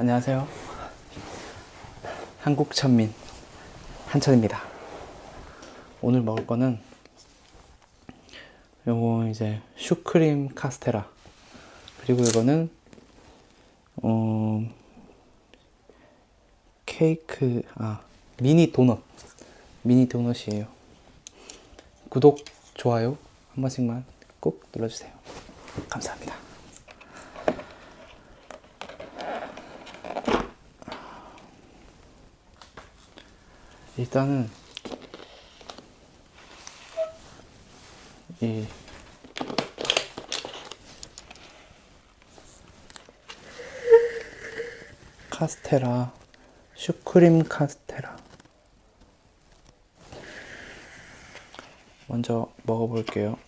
안녕하세요. 한국 천민 한천입니다. 오늘 먹을 거는 요거 이제 슈크림 카스테라 그리고 이거는 어 케이크 아 미니 도넛 미니 도넛이에요. 구독 좋아요 한 번씩만 꼭 눌러주세요. 감사합니다. 일단은 이 카스테라 슈크림 카스테라 먼저 먹어볼게요.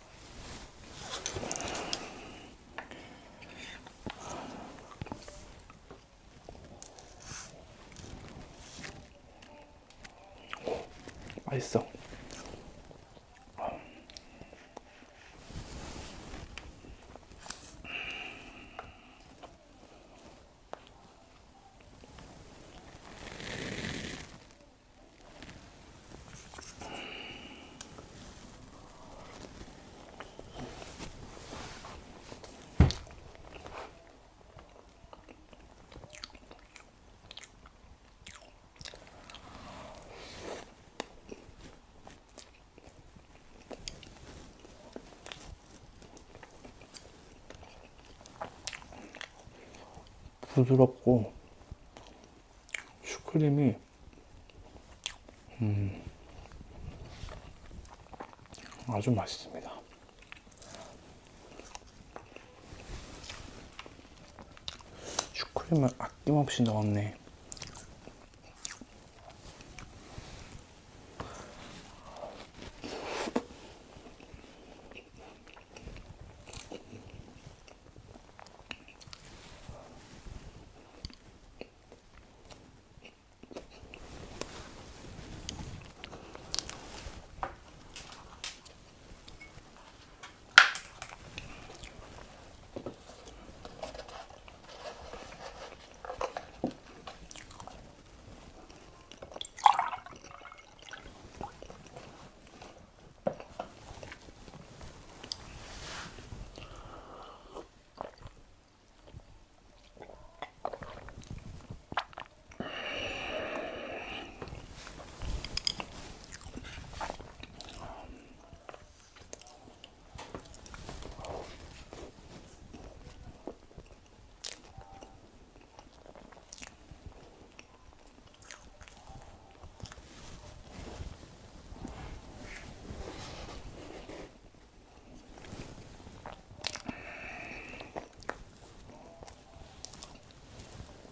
맛있어. 부드럽고 슈크림이 음, 아주 맛있습니다. 슈크림을 아낌없이 넣었네.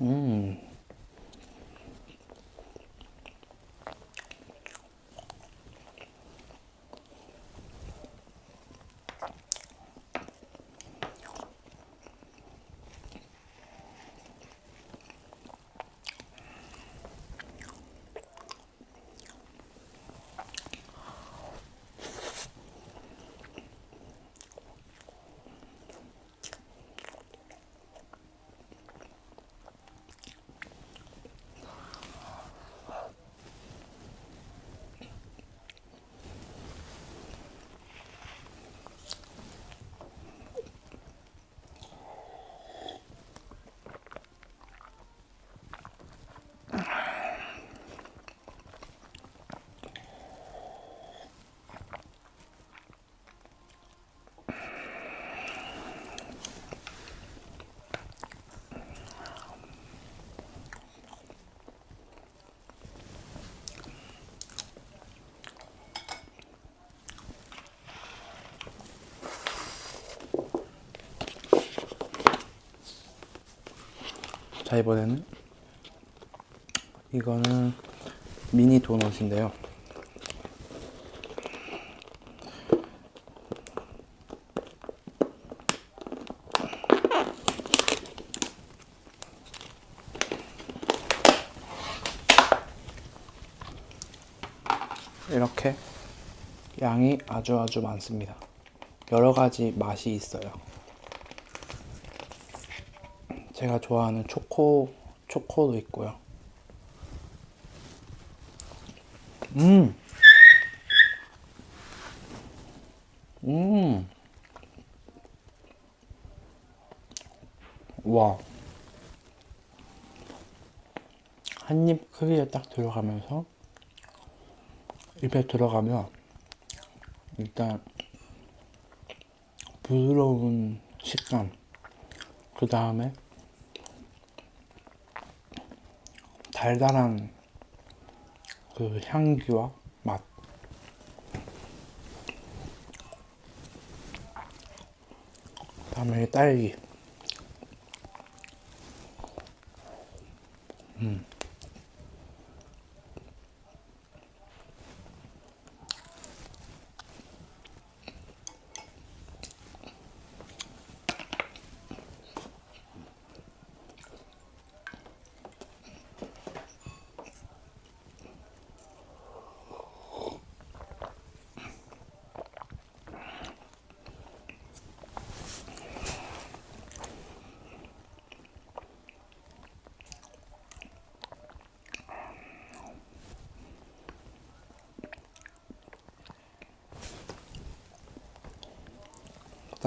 음. 자 이번에는 이거는 미니 도넛인데요. 이렇게 양이 아주 아주 많습니다. 여러 가지 맛이 있어요 제가 좋아하는 초코 초코도 있고요. 음, 음, 와. 한 입 크기에 딱 들어가면서 입에 들어가면 일단 부드러운 식감 그 다음에 달달한 그 향기와 맛. 다음에 딸기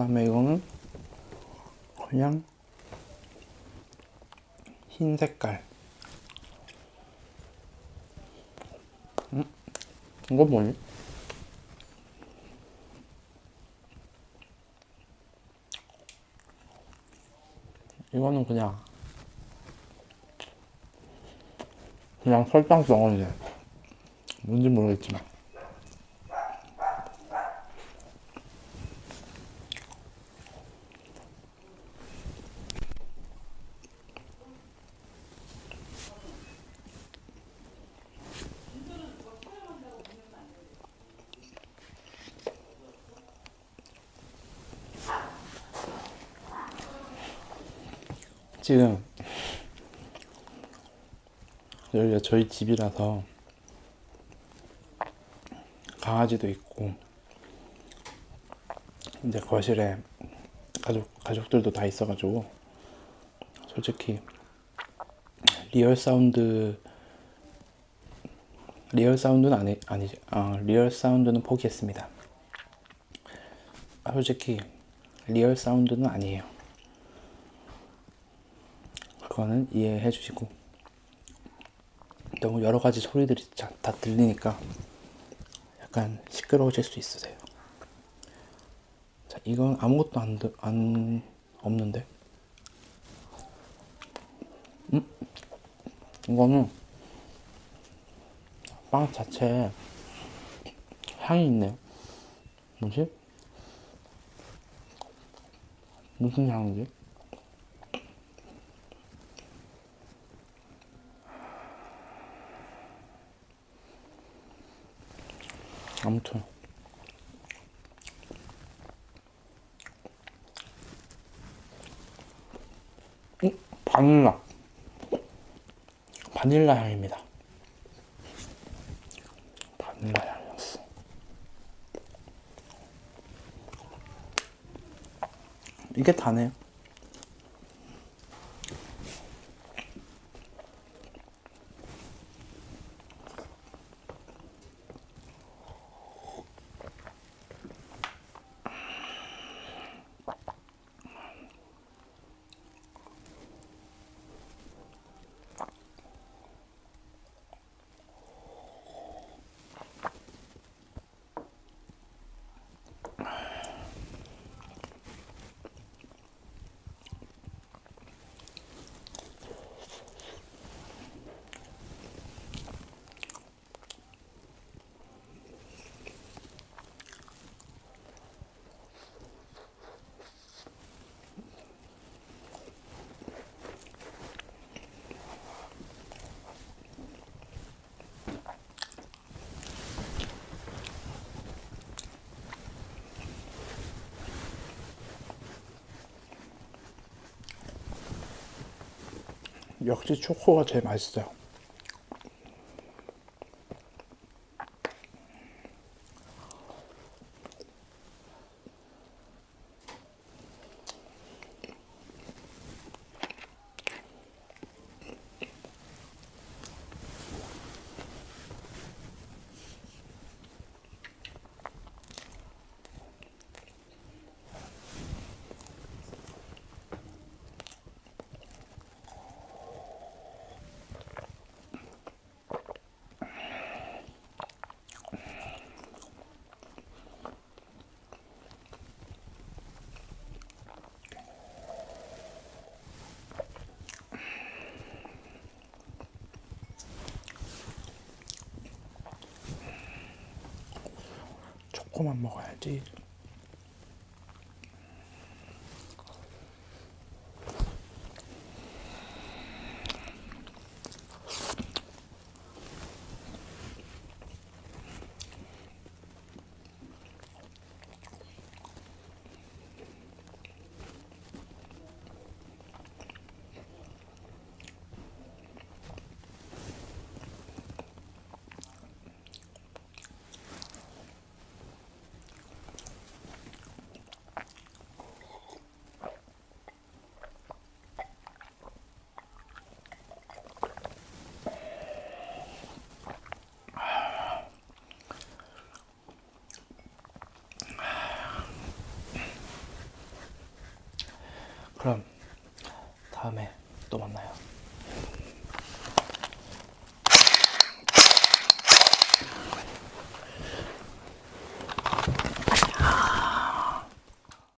다음에 이거는 그냥 흰 색깔 음? 이거 뭐니? 이거는 그냥 그냥 설탕 덩어리네 뭔지 모르겠지만 지금 여기가 저희 집이라서 강아지도 있고 이제 거실에 가족 가족들도 다 있어가지고 솔직히 real sound real sound는 아니 아니지 아 real sound는 포기했습니다. 아, 솔직히 real sound는 아니에요. 그거는 이해해 주시고 너무 여러 가지 소리들이 자- 다 들리니까 약간 시끄러우실 수 있으세요. 자, 이건 아무것도 안, 들- 안 없는데. 음? 이거는 빵 자체에 향이 있네요. 뭐지? 무슨 향이지? 아무튼. 음, 바닐라. 바닐라 향입니다. 바닐라 향이었어. 이게 다네요 역시 초코가 제일 맛있어요. 초코만 먹어야지. 그럼 다음에 또 만나요.